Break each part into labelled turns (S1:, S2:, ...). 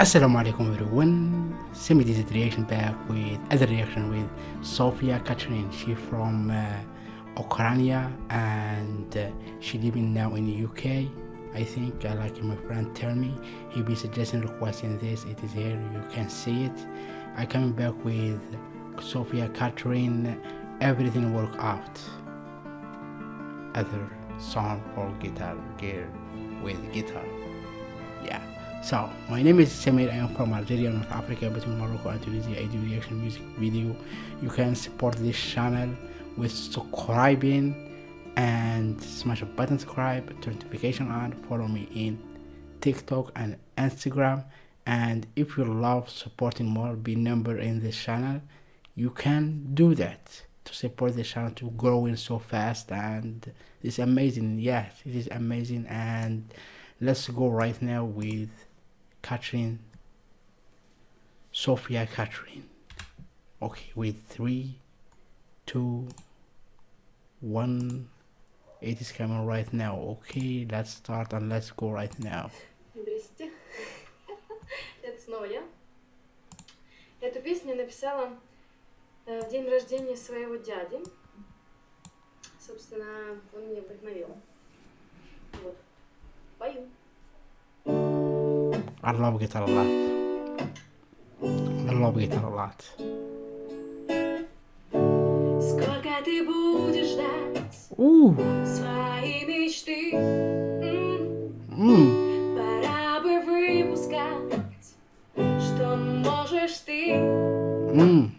S1: Assalamu alaikum everyone. Semi this reaction back with other reaction with Sophia Catherine. She from uh, Ukraine and uh, she living now in the UK. I think uh, like my friend tell me he be suggesting requesting this. It is here. You can see it. I coming back with Sophia Catherine. Everything work out. Other song or guitar gear with guitar. Yeah. So, my name is Samir. I am from Algeria, North Africa, between Morocco and Tunisia. I do reaction music video. You can support this channel with subscribing and smash a button subscribe, turn notification on, follow me in TikTok and Instagram. And if you love supporting more, be number in this channel, you can do that to support the channel to growing so fast and it's amazing yes it is amazing and let's go right now with Catherine, Sophia Catherine. Okay, with three, two, one. It is coming right now. Okay, let's start and let's go right now.
S2: Здрасте. Это снова я. Эту песню я написала э, в день рождения своего дяди. Собственно, он меня вдохновил. Вот. Пою.
S1: I love guitar a lot. I love guitar a lot.
S2: Сколько ты будешь ждать
S1: Ooh.
S2: свои мечты? М,
S1: Mm.
S2: Пора бы выпускать, что можешь ты
S1: Mm.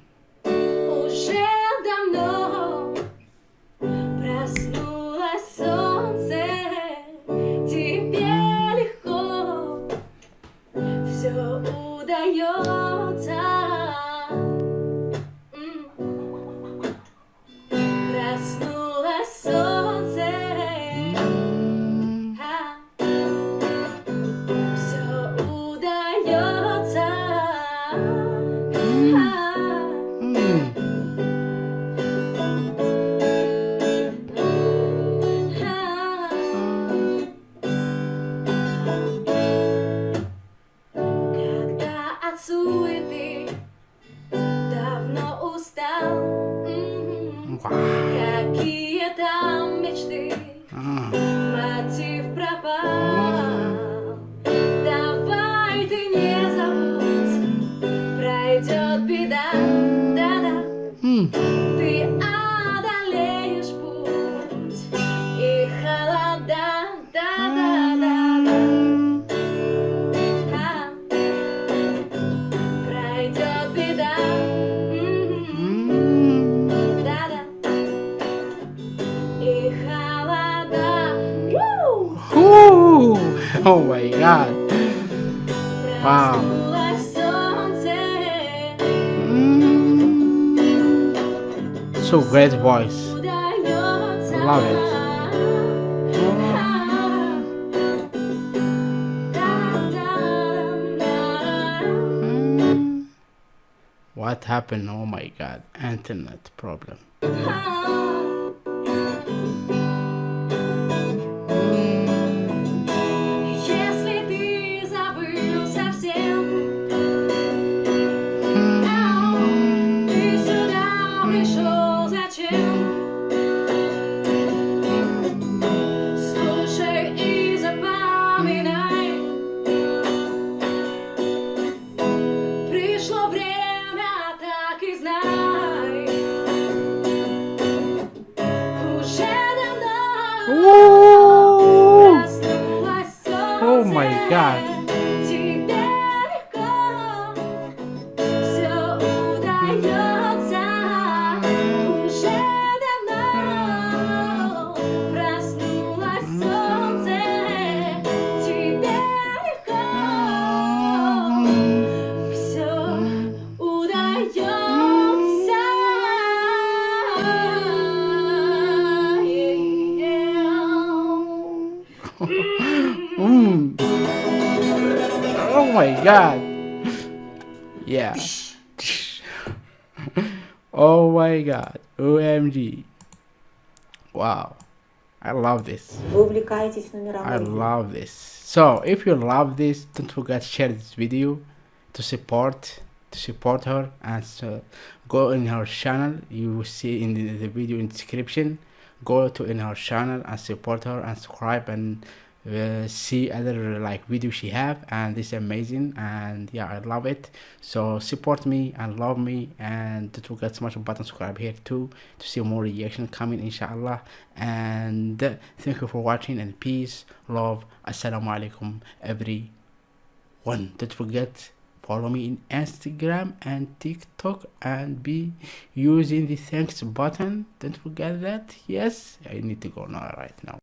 S2: Какие там мечты, мотив пропал. Давай ты не забудь, пройдет беда, да-да. Ты
S1: oh my god. Wow. Mm. So great voice. Love it. Mm. what happened oh my god internet problem Oh Oh my god. Yeah. oh my god. OMG. Wow. I love this. I love this. So, if you love this, don't forget to share this video to support to support her and so go in her channel you will see in the, the video in description go to in her channel and support her and subscribe and uh, see other like videos she have and it's amazing and yeah i love it. So support me and love me and don't forget to smash the button subscribe here too to see more reaction coming inshallah. And thank you for watching and peace love assalamu alaikum everyone. Don't forget follow me in instagram and tiktok and be using the thanks button. Don't forget that. Yes i need to go now right now